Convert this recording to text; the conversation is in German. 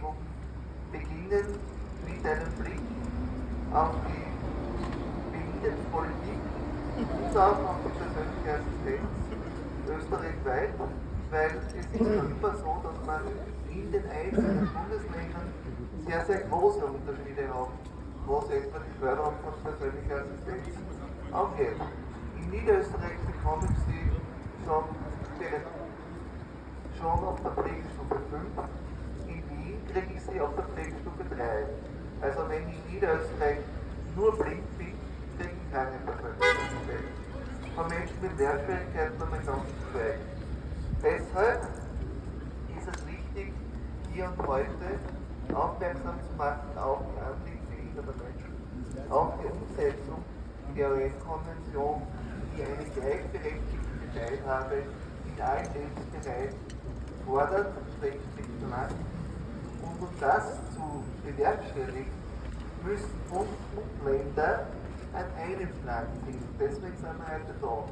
Gesetzgebung beginnen mit einem Blick auf die Bildungspolitik und auch auf die persönliche Assistenz österreichweit, weil es ist ja immer so, dass man in den einzelnen Bundesländern sehr, sehr große Unterschiede hat, was etwa die Förderung von persönlicher Assistenz angeht. In Niederösterreich bekommen Sie schon, schon auf der Pflegestufe 5, ich sie auf der Pflegestufe 3. Also wenn in Niederösterreich nur blind bin, ich keine Assistenz. Von Menschen mit Lernschwierigkeiten haben wir ganz schweigen. Deshalb ist es wichtig, hier und heute aufmerksam zu machen auf die Anliegen behinderter Menschen, auf die Umsetzung der UN-Konvention, die eine gleichberechtigte Teilhabe in allen Lebensbereichen fordert, rechtlich verlangt. Das zu bewerkstelligen, müssen Bund und Länder an einem Schlag ziehen. Deswegen sind wir heute da.